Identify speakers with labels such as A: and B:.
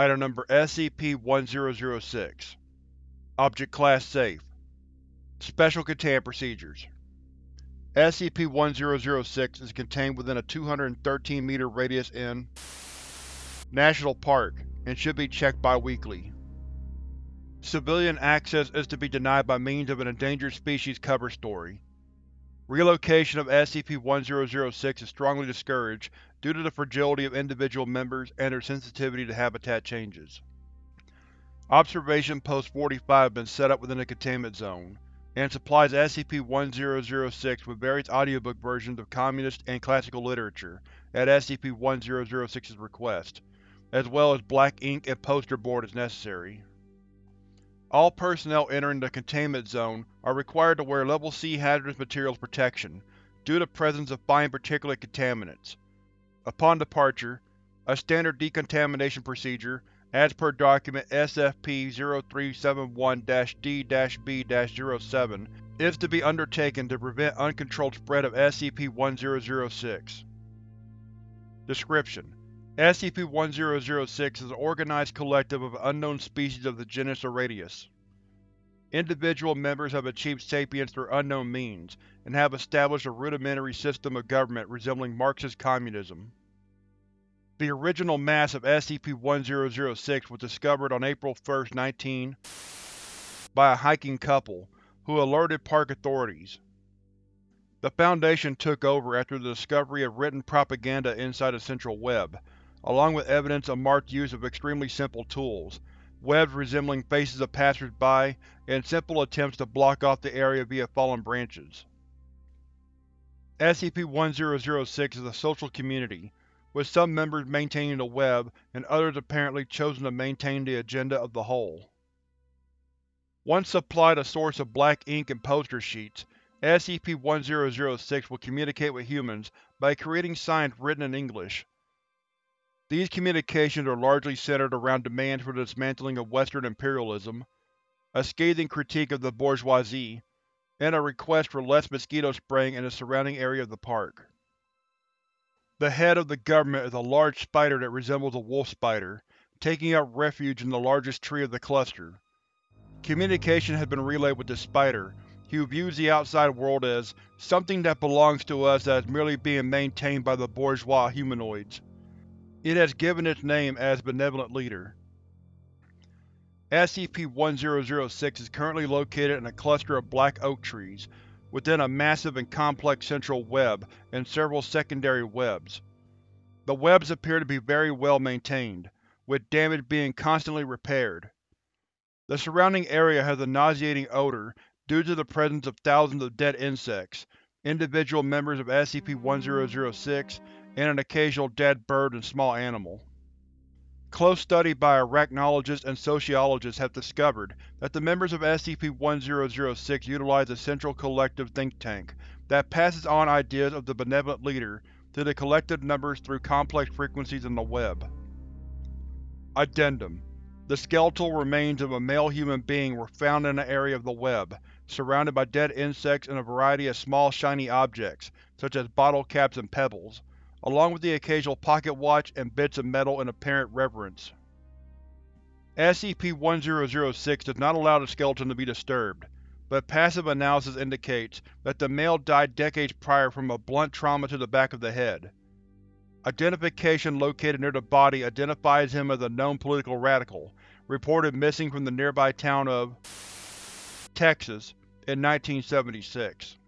A: Item Number SCP-1006 Object Class Safe Special Containment Procedures SCP-1006 is contained within a 213-meter radius in National Park and should be checked bi-weekly. Civilian access is to be denied by means of an Endangered Species cover story. Relocation of SCP-1006 is strongly discouraged due to the fragility of individual members and their sensitivity to habitat changes. Observation Post 45 has been set up within the Containment Zone, and supplies SCP-1006 with various audiobook versions of communist and classical literature at SCP-1006's request, as well as black ink and poster board as necessary. All personnel entering the Containment Zone are required to wear Level C Hazardous Materials Protection due to presence of fine particulate contaminants. Upon departure, a standard decontamination procedure, as per Document SFP-0371-D-B-07, is to be undertaken to prevent uncontrolled spread of SCP-1006. Description: SCP-1006 is an organized collective of unknown species of the genus Arrhetius. Individual members have achieved sapience through unknown means, and have established a rudimentary system of government resembling Marxist communism. The original mass of SCP-1006 was discovered on April 1, 19 by a hiking couple, who alerted park authorities. The Foundation took over after the discovery of written propaganda inside the central web, along with evidence of marked use of extremely simple tools, webs resembling faces of passers-by, and simple attempts to block off the area via fallen branches. SCP-1006 is a social community, with some members maintaining the web and others apparently chosen to maintain the agenda of the whole. Once supplied a source of black ink and poster sheets, SCP-1006 will communicate with humans by creating signs written in English, these communications are largely centered around demands for the dismantling of Western imperialism, a scathing critique of the bourgeoisie, and a request for less mosquito spraying in the surrounding area of the park. The head of the government is a large spider that resembles a wolf spider, taking up refuge in the largest tree of the cluster. Communication has been relayed with this spider, who views the outside world as something that belongs to us that is merely being maintained by the bourgeois humanoids. It has given its name as Benevolent Leader. SCP-1006 is currently located in a cluster of black oak trees, within a massive and complex central web and several secondary webs. The webs appear to be very well maintained, with damage being constantly repaired. The surrounding area has a nauseating odor due to the presence of thousands of dead insects, individual members of SCP-1006, and an occasional dead bird and small animal. Close study by arachnologists and sociologists have discovered that the members of SCP-1006 utilize a central collective think tank that passes on ideas of the benevolent leader to the collective numbers through complex frequencies in the web. Addendum The skeletal remains of a male human being were found in an area of the web, surrounded by dead insects and a variety of small shiny objects, such as bottle caps and pebbles, along with the occasional pocket watch and bits of metal in apparent reverence. SCP-1006 does not allow the skeleton to be disturbed, but passive analysis indicates that the male died decades prior from a blunt trauma to the back of the head. Identification located near the body identifies him as a known political radical, reported missing from the nearby town of Texas in 1976.